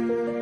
you.